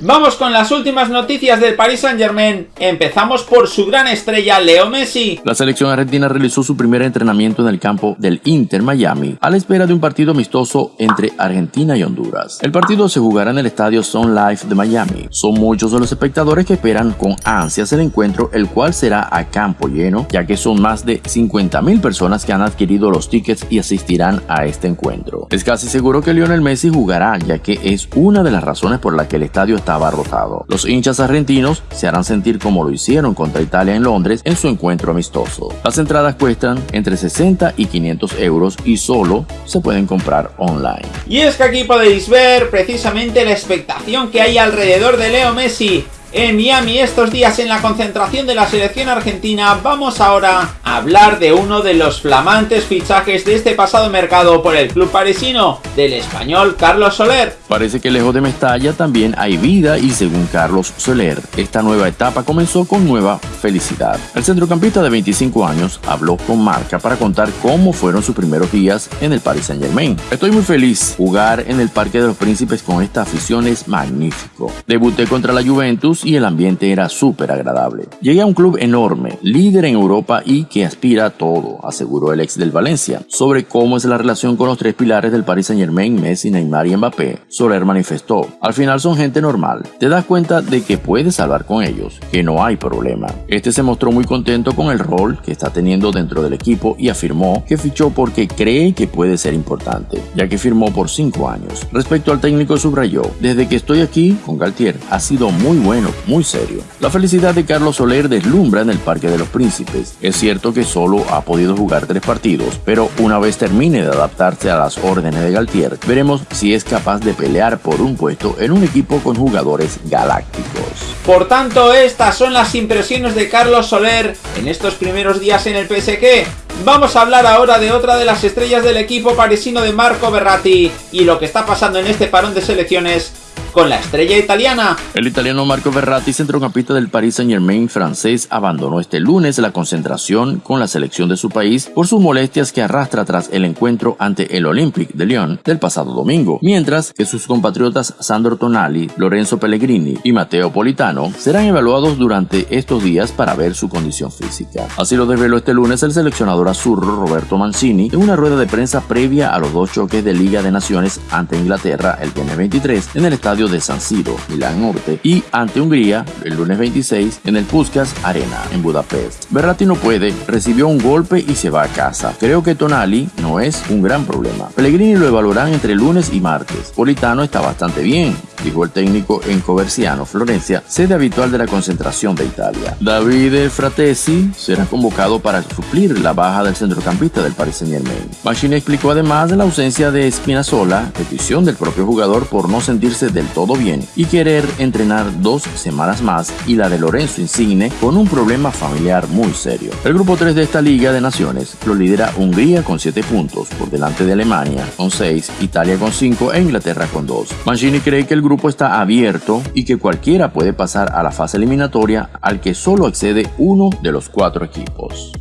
Vamos con las últimas noticias del Paris Saint Germain. Empezamos por su gran estrella Leo Messi. La selección argentina realizó su primer entrenamiento en el campo del Inter Miami a la espera de un partido amistoso entre Argentina y Honduras. El partido se jugará en el estadio Sun Life de Miami. Son muchos de los espectadores que esperan con ansias el encuentro, el cual será a campo lleno, ya que son más de 50.000 personas que han adquirido los tickets y asistirán a este encuentro. Es casi seguro que Lionel Messi jugará, ya que es una de las razones por la que el estadio está estaba rotado. Los hinchas argentinos se harán sentir como lo hicieron contra Italia en Londres en su encuentro amistoso. Las entradas cuestan entre 60 y 500 euros y solo se pueden comprar online. Y es que aquí podéis ver precisamente la expectación que hay alrededor de Leo Messi en Miami estos días en la concentración de la selección argentina, vamos ahora hablar de uno de los flamantes fichajes de este pasado mercado por el club parisino, del español Carlos Soler. Parece que lejos de Mestalla también hay vida y según Carlos Soler, esta nueva etapa comenzó con nueva felicidad. El centrocampista de 25 años habló con Marca para contar cómo fueron sus primeros días en el Paris Saint Germain. Estoy muy feliz, jugar en el Parque de los Príncipes con esta afición es magnífico. Debuté contra la Juventus y el ambiente era súper agradable. Llegué a un club enorme, líder en Europa y que aspira a todo, aseguró el ex del Valencia. Sobre cómo es la relación con los tres pilares del Paris Saint Germain, Messi, Neymar y Mbappé, Soler manifestó, al final son gente normal, te das cuenta de que puedes hablar con ellos, que no hay problema. Este se mostró muy contento con el rol que está teniendo dentro del equipo y afirmó que fichó porque cree que puede ser importante, ya que firmó por cinco años. Respecto al técnico subrayó, desde que estoy aquí con Galtier ha sido muy bueno muy serio. La felicidad de Carlos Soler deslumbra en el Parque de los Príncipes. Es cierto que solo ha podido jugar tres partidos, pero una vez termine de adaptarse a las órdenes de Galtier, veremos si es capaz de pelear por un puesto en un equipo con jugadores galácticos. Por tanto, estas son las impresiones de Carlos Soler en estos primeros días en el PSG. Vamos a hablar ahora de otra de las estrellas del equipo parisino de Marco Berratti y lo que está pasando en este parón de selecciones con la estrella italiana. El italiano Marco Verratti, centrocampista del Paris Saint Germain francés, abandonó este lunes la concentración con la selección de su país por sus molestias que arrastra tras el encuentro ante el Olympique de Lyon del pasado domingo, mientras que sus compatriotas Sandro Tonali, Lorenzo Pellegrini y Matteo Politano serán evaluados durante estos días para ver su condición física. Así lo desveló este lunes el seleccionador azurro Roberto Mancini en una rueda de prensa previa a los dos choques de Liga de Naciones ante Inglaterra el viernes 23 en el estadio de San Siro, Milán Norte, y ante Hungría el lunes 26 en el Puskas Arena, en Budapest. Berratti no puede, recibió un golpe y se va a casa. Creo que Tonali no es un gran problema. Pellegrini lo evaluarán entre lunes y martes. Politano está bastante bien, dijo el técnico en Coverciano, Florencia, sede habitual de la concentración de Italia. David Fratesi será convocado para suplir la baja del centrocampista del Paris Saint Germain. Machine explicó además de la ausencia de Spinazzola, petición del propio jugador por no sentirse del todo bien y querer entrenar dos semanas más y la de Lorenzo Insigne con un problema familiar muy serio. El grupo 3 de esta Liga de Naciones lo lidera Hungría con 7 puntos, por delante de Alemania con 6, Italia con 5 e Inglaterra con 2. Mancini cree que el grupo está abierto y que cualquiera puede pasar a la fase eliminatoria al que solo accede uno de los cuatro equipos.